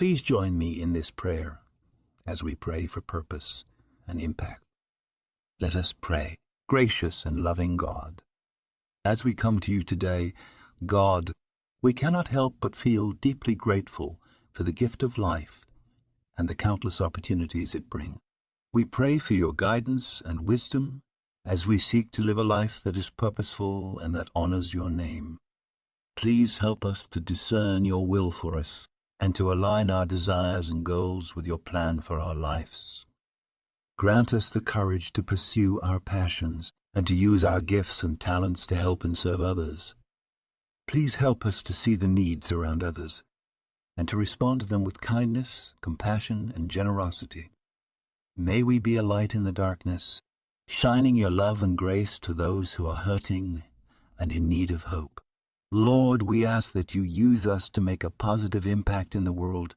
Please join me in this prayer as we pray for purpose and impact. Let us pray. Gracious and loving God, as we come to you today, God, we cannot help but feel deeply grateful for the gift of life and the countless opportunities it brings. We pray for your guidance and wisdom as we seek to live a life that is purposeful and that honors your name. Please help us to discern your will for us and to align our desires and goals with your plan for our lives. Grant us the courage to pursue our passions and to use our gifts and talents to help and serve others. Please help us to see the needs around others and to respond to them with kindness, compassion, and generosity. May we be a light in the darkness, shining your love and grace to those who are hurting and in need of hope. Lord, we ask that you use us to make a positive impact in the world,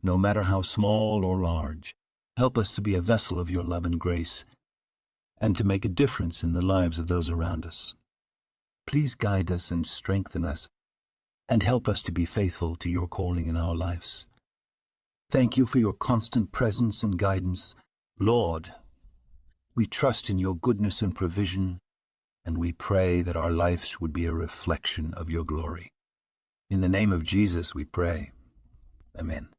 no matter how small or large. Help us to be a vessel of your love and grace, and to make a difference in the lives of those around us. Please guide us and strengthen us, and help us to be faithful to your calling in our lives. Thank you for your constant presence and guidance. Lord, we trust in your goodness and provision, and we pray that our lives would be a reflection of your glory. In the name of Jesus we pray. Amen.